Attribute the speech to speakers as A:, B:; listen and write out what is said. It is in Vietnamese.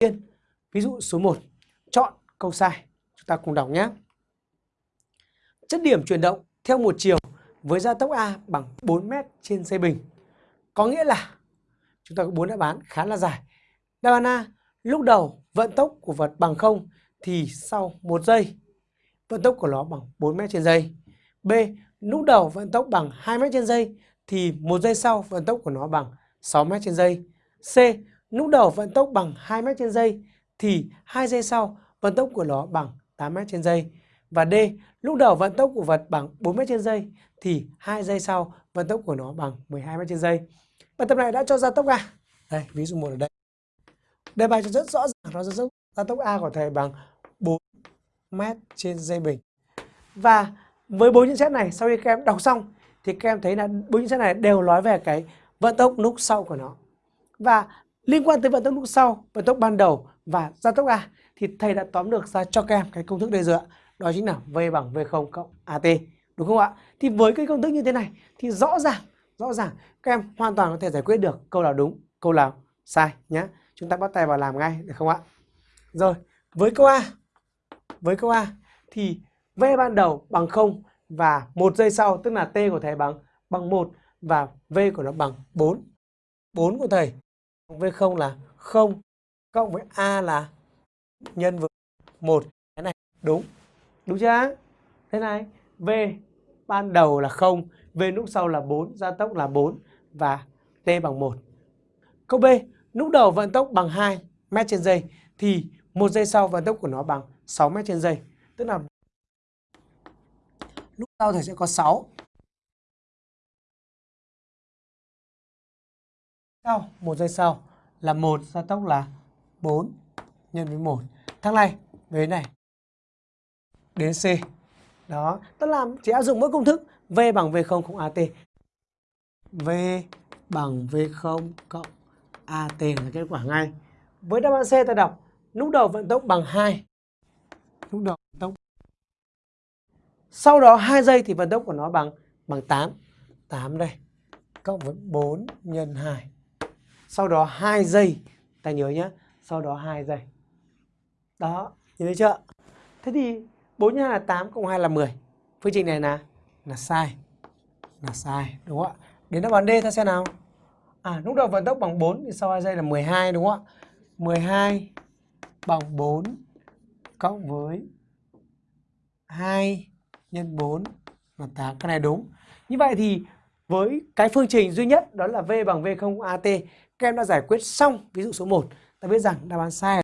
A: tiên, ví dụ số 1, chọn câu sai. Chúng ta cùng đọc nhé. Chất điểm chuyển động theo một chiều với gia tốc A bằng 4 m trên dây bình. Có nghĩa là chúng ta có bốn đáp án khá là dài. Đáp án A, lúc đầu vận tốc của vật bằng 0 thì sau 1 giây vận tốc của nó bằng 4 m trên giây. B, lúc đầu vận tốc bằng 2 m trên giây thì một giây sau vận tốc của nó bằng 6 m trên giây. C, lúc đầu vận tốc bằng 2 m trên giây thì 2 giây sau vận tốc của nó bằng 8 m trên giây. Và D, lúc đầu vận tốc của vật bằng 4 m trên giây thì 2 giây sau vận tốc của nó bằng 12 m trên giây. Bài tập này đã cho gia tốc A. Đây, ví dụ một ở đây. Đề bài cho rất rõ ràng nó rất gia tốc A của thầy bằng 4 m trên giây bình. Và với bốn nhận xét này sau khi các em đọc xong thì các em thấy là bốn nhận xét này đều nói về cái vận tốc lúc sau của nó. Và liên quan tới vận tốc lúc sau, vận tốc ban đầu và gia tốc A thì thầy đã tóm được ra cho các em cái công thức đây rồi ạ. Đó chính là V bằng V0 cộng AT. Đúng không ạ? Thì với cái công thức như thế này thì rõ ràng, rõ ràng các em hoàn toàn có thể giải quyết được câu nào đúng, câu nào sai nhé. Chúng ta bắt tay vào làm ngay được không ạ? Rồi, với câu A, với câu A thì V ban đầu bằng 0 và một giây sau tức là T của thầy bằng bằng 1 và V của nó bằng 4. 4 của thầy V0 là 0 cộng với A là nhân với 1. Cái này đúng. Đúng chưa? Thế này, V ban đầu là 0, V lúc sau là 4, gia tốc là 4 và T bằng 1. Câu B, lúc đầu vận tốc bằng 2 m trên giây thì một giây sau vận tốc của nó bằng 6 m trên giây. Tức là lúc sau thì sẽ có 6. Sau, một giây sau là một gia tốc là 4 nhân với 1. Thằng này về này đến C. Đó, tức là chỉ áp dụng mỗi công thức V bằng V0 cộng AT. V bằng V0 cộng AT là kết quả ngay. Với đáp án C ta đọc lúc đầu vận tốc bằng 2. Lúc đầu vận tốc. Sau đó 2 giây thì vận tốc của nó bằng bằng 8. 8 đây. Cộng với 4 nhân 2. Sau đó 2 giây. Ta nhớ nhé. Sau đó 2 giây. Đó, nhớ thấy chưa? Thế thì 4 nhân 2 là 8 cộng 2 là 10. Phương trình này là là sai. Là sai, đúng không ạ? Đến đáp án D ta xem nào. À, lúc đầu vận tốc bằng 4 thì sau 2 giây là 12 đúng không ạ? 12 bằng 4 cộng với 2 nhân 4 là 8. Cái này đúng. Như vậy thì với cái phương trình duy nhất đó là V bằng V0 AT, các em đã giải quyết xong ví dụ số 1. Ta biết rằng đáp án sai